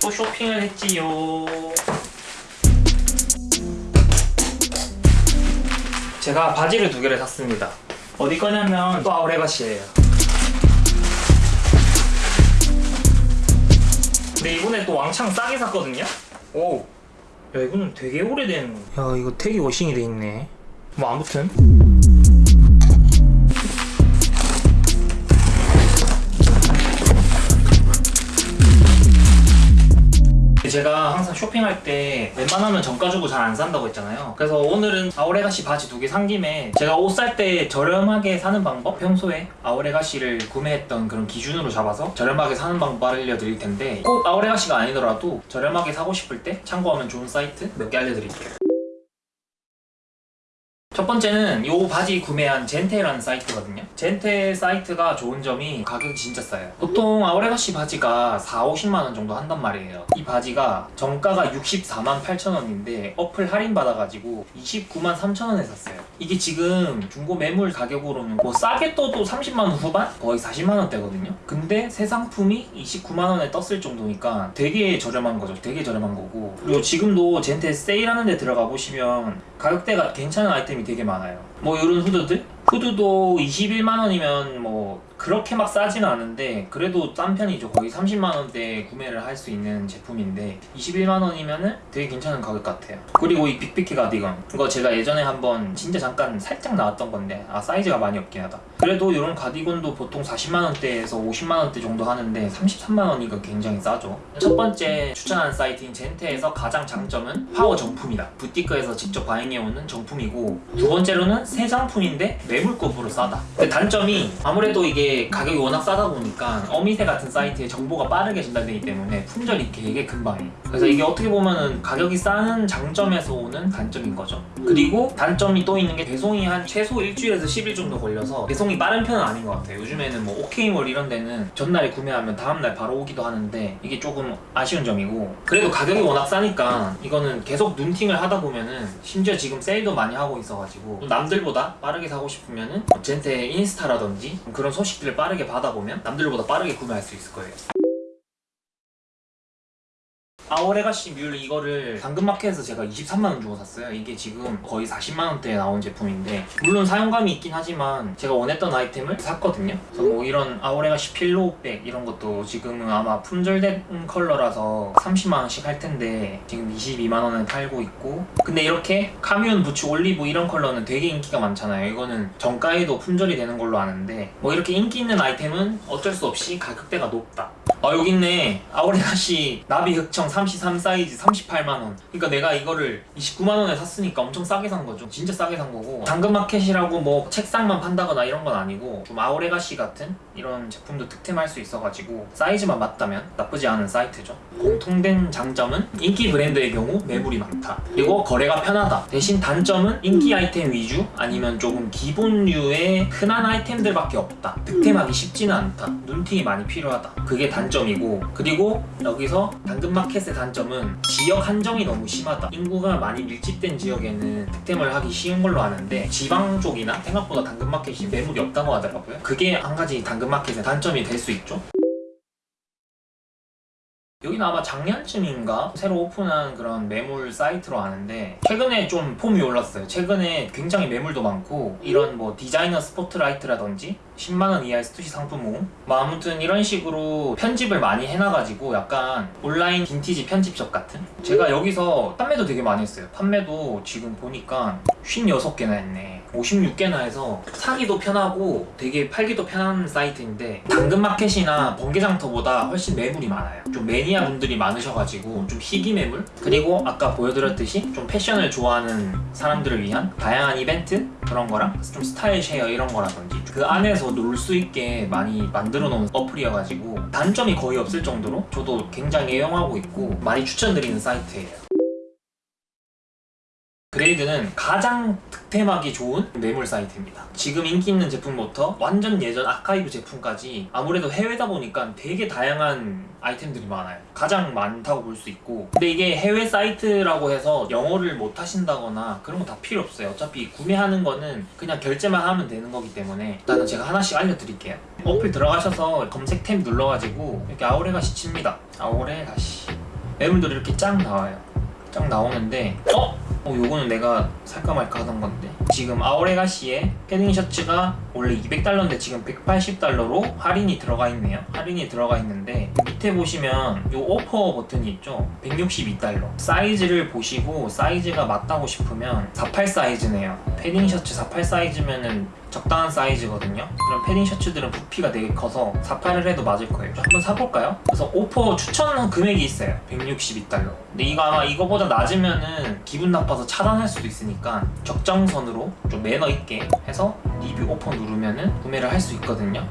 또 쇼핑을 했지요. 제가 바지를 두 개를 샀습니다. 어디 거냐면 또 아우레가시예요. 근데 이번에 또 왕창 싸게 샀거든요? 오. 야 이거는 되게 오래된 야 이거 태기 워싱이 돼 있네. 뭐 아무튼 제가 항상 쇼핑할 때 웬만하면 정가 주고 잘 안 산다고 했잖아요. 그래서 오늘은 아오레가시 바지 두 개 산 김에 제가 옷 살 때 저렴하게 사는 방법? 평소에 아오레가시를 구매했던 그런 기준으로 잡아서 저렴하게 사는 방법 알려드릴 텐데 꼭 아오레가시가 아니더라도 저렴하게 사고 싶을 때 참고하면 좋은 사이트 몇 개 알려드릴게요 첫 번째는 이 바지 구매한 젠테라는 사이트거든요. 젠테 사이트가 좋은 점이 가격이 진짜 싸요. 보통 아우레가시 바지가 4, 50만원 정도 한단 말이에요. 이 바지가 정가가 64만 8천원인데 어플 할인 받아가지고 29만 3천원에 샀어요. 이게 지금 중고 매물 가격으로는 뭐 싸게 떠도 30만원 후반? 거의 40만원대거든요. 근데 새 상품이 29만원에 떴을 정도니까 되게 저렴한 거죠. 되게 저렴한 거고. 그리고 지금도 젠테 세일하는 데 들어가 보시면 가격대가 괜찮은 아이템이 되게 많아요 뭐 이런 후드들? 후드도 21만원이면 뭐 그렇게 막 싸지는 않은데 그래도 싼 편이죠. 거의 30만원대 구매를 할 수 있는 제품인데 21만원이면 되게 괜찮은 가격 같아요. 그리고 이 Big Piquet 가디건. 이거 제가 예전에 한번 진짜 잠깐 살짝 나왔던 건데 아 사이즈가 많이 없긴 하다. 그래도 이런 가디건도 보통 40만원대에서 50만원대 정도 하는데 33만원이니까 굉장히 싸죠. 첫 번째 추천하는 사이트인 젠테에서 가장 장점은 파워 정품이다. 부티크에서 직접 buying해오는 정품이고 두 번째로는 새 상품인데 매물급으로 싸다. 근데 단점이 아무래도 이게 가격이 워낙 싸다 보니까 어미새 같은 사이트에 정보가 빠르게 전달되기 때문에 품절이 되게 금방이에요 그래서 이게 어떻게 보면은 가격이 싸는 장점에서 오는 단점인 거죠. 그리고 단점이 또 있는 게 배송이 한 최소 일주일에서 10일 정도 걸려서 배송이 빠른 편은 아닌 것 같아요. 요즘에는 뭐 오케이몰 이런 데는 전날에 구매하면 다음날 바로 오기도 하는데 이게 조금 아쉬운 점이고 그래도 가격이 워낙 싸니까 이거는 계속 눈팅을 하다 보면은 심지어 지금 세일도 많이 하고 있어가지고 남들보다 빠르게 사고 싶 으면은 뭐 젠테 인스타라든지 그런 소식들을 빠르게 받아보면 남들보다 빠르게 구매할 수 있을 거예요 Our Legacy mule 이거를 당근마켓에서 제가 23만원 주고 샀어요. 이게 지금 거의 40만원대에 나온 제품인데 물론 사용감이 있긴 하지만 제가 원했던 아이템을 샀거든요. 그래서 뭐 이런 Our Legacy pillow bag 이런 것도 지금은 아마 품절된 컬러라서 30만원씩 할 텐데 지금 22만원에 팔고 있고 근데 이렇게 Camion 부츠 올리브 이런 컬러는 되게 인기가 많잖아요. 이거는 정가에도 품절이 되는 걸로 아는데 뭐 이렇게 인기 있는 아이템은 어쩔 수 없이 가격대가 높다 아 여기 있네. Our Legacy 나비 흑청 33 사이즈 38만원. 그러니까 내가 이거를 29만원에 샀으니까 엄청 싸게 산 거죠. 진짜 싸게 산 거고. 당근마켓이라고 뭐 책상만 판다거나 이런 건 아니고 좀 Our Legacy 같은 이런 제품도 득템할 수 있어가지고 사이즈만 맞다면 나쁘지 않은 사이트죠. 공통된 장점은 인기 브랜드의 경우 매물이 많다. 그리고 거래가 편하다. 대신 단점은 인기 아이템 위주 아니면 조금 기본류의 흔한 아이템들밖에 없다. 득템하기 쉽지는 않다. 눈팅이 많이 필요하다. 그게 단점이고. 그리고 여기서 당근마켓의 단점은 지역 한정이 너무 심하다. 인구가 많이 밀집된 지역에는 득템을 하기 쉬운 걸로 아는데 지방 쪽이나 생각보다 당근마켓이 매물이 없다고 하더라고요. 그게 한 가지 당근마켓의 단점이 될 수 있죠. 여기는 아마 작년쯤인가? 새로 오픈한 그런 매물 사이트로 아는데 최근에 좀 폼이 올랐어요. 최근에 굉장히 매물도 많고 이런 뭐 디자이너 스포트라이트라든지 10만원 이하의 Stussy 상품 모음 뭐 아무튼 이런 식으로 편집을 많이 해놔가지고 약간 온라인 빈티지 편집샵 같은? 제가 여기서 판매도 되게 많이 했어요. 판매도 지금 보니까 56개나 했네 56개나 해서 사기도 편하고 되게 팔기도 편한 사이트인데 당근마켓이나 번개장터보다 훨씬 매물이 많아요. 좀 매니아 분들이 많으셔가지고 좀 희귀 매물? 그리고 아까 보여드렸듯이 좀 패션을 좋아하는 사람들을 위한 다양한 이벤트? 그런 거랑 좀 스타일 share 이런 거라든지 그 안에서 놀 수 있게 많이 만들어 놓은 어플이어가지고 단점이 거의 없을 정도로 저도 굉장히 애용하고 있고 많이 추천드리는 사이트예요 Grailed는 가장 득템하기 좋은 매물 사이트입니다. 지금 인기 있는 제품부터 완전 예전 아카이브 제품까지 아무래도 해외다 보니까 되게 다양한 아이템들이 많아요. 가장 많다고 볼 수 있고. 근데 이게 해외 사이트라고 해서 영어를 못 하신다거나 그런 거 다 필요 없어요. 어차피 구매하는 거는 그냥 결제만 하면 되는 거기 때문에 일단은 제가 하나씩 알려드릴게요. 어플 들어가셔서 검색 탭 눌러가지고 이렇게 아오레가 시 칩니다. 아오레가시. 매물들이 이렇게 쫙 나와요. 쫙 나오는데 어? 어 요거는 내가 살까 말까 하던 건데. 지금 아오레가시의 패딩 셔츠가 원래 200달러인데 지금 180달러로 할인이 들어가 있네요. 할인이 들어가 있는데 밑에 보시면 요 오퍼 버튼이 있죠? 162달러. 사이즈를 보시고 사이즈가 맞다고 싶으면 48 사이즈네요. 패딩 셔츠 48 사이즈면은 적당한 사이즈거든요. 그럼 패딩 셔츠들은 부피가 되게 커서 48을 해도 맞을 거예요. 한번 사볼까요? 그래서 오퍼 추천 금액이 있어요. 162달러. 근데 이거 아마 이거보다 낮으면은 기분 나빠서 차단할 수도 있으니까 적정선으로 좀 매너 있게 해서 리뷰 오퍼 누르면은 구매를 할 수 있거든요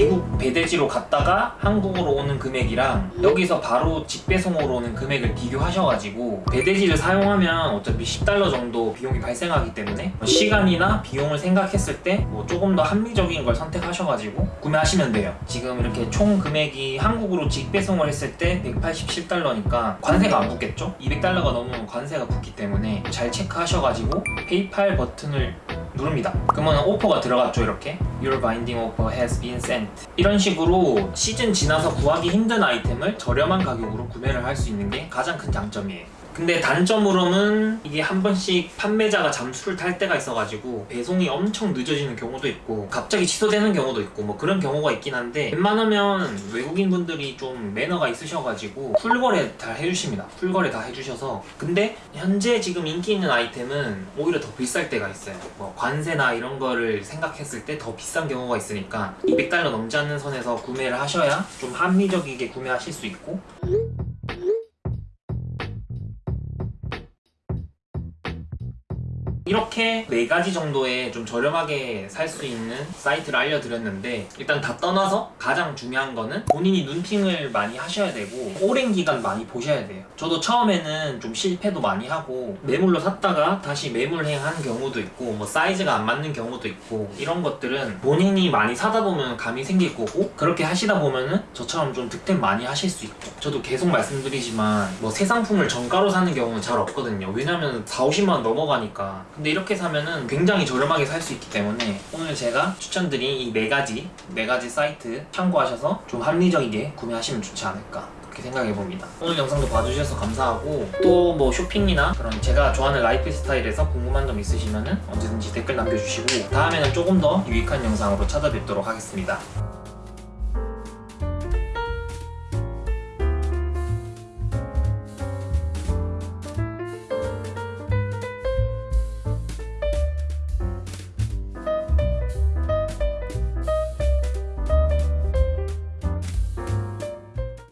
미국 배대지로 갔다가 한국으로 오는 금액이랑 여기서 바로 직배송으로 오는 금액을 비교하셔가지고 배대지를 사용하면 어차피 10달러 정도 비용이 발생하기 때문에 뭐 시간이나 비용을 생각했을 때 뭐 조금 더 합리적인 걸 선택하셔가지고 구매하시면 돼요 지금 이렇게 총 금액이 한국으로 직배송을 했을 때 187달러니까 관세가 안 붙겠죠? 200달러가 넘으면 관세가 붙기 때문에 잘 체크하셔가지고 페이팔 버튼을 누릅니다. 그러면 오퍼가 들어갔죠 이렇게 Your binding offer has been sent 이런 식으로 시즌 지나서 구하기 힘든 아이템을 저렴한 가격으로 구매를 할 수 있는 게 가장 큰 장점이에요. 근데 단점으로는 이게 한 번씩 판매자가 잠수를 탈 때가 있어가지고 배송이 엄청 늦어지는 경우도 있고 갑자기 취소되는 경우도 있고 뭐 그런 경우가 있긴 한데 웬만하면 외국인 분들이 좀 매너가 있으셔가지고 풀거래 다 해주십니다. 풀거래 다 해주셔서. 근데 현재 지금 인기 있는 아이템은 오히려 더 비쌀 때가 있어요. 뭐 관세나 이런 거를 생각했을 때 더 비싼 경우가 있으니까 200달러 넘지 않는 선에서 구매를 하셔야 좀 합리적이게 구매하실 수 있고 이렇게 네 가지 정도의 좀 저렴하게 살 수 있는 사이트를 알려드렸는데 일단 다 떠나서 가장 중요한 거는 본인이 눈팅을 많이 하셔야 되고 오랜 기간 많이 보셔야 돼요. 저도 처음에는 좀 실패도 많이 하고 매물로 샀다가 다시 매물행한 경우도 있고 뭐 사이즈가 안 맞는 경우도 있고 이런 것들은 본인이 많이 사다 보면 감이 생길 거고 그렇게 하시다 보면은 저처럼 좀 득템 많이 하실 수 있고 저도 계속 말씀드리지만 뭐 새 상품을 정가로 사는 경우는 잘 없거든요. 왜냐면 4, 50만 원 넘어가니까 근데 이렇게 사면은 굉장히 저렴하게 살 수 있기 때문에 오늘 제가 추천드린 이 네 가지 네 가지 사이트 참고하셔서 좀 합리적이게 구매하시면 좋지 않을까 그렇게 생각해 봅니다. 오늘 영상도 봐주셔서 감사하고 또 뭐 쇼핑이나 그런 제가 좋아하는 라이프 스타일에서 궁금한 점 있으시면은 언제든지 댓글 남겨주시고 다음에는 조금 더 유익한 영상으로 찾아뵙도록 하겠습니다.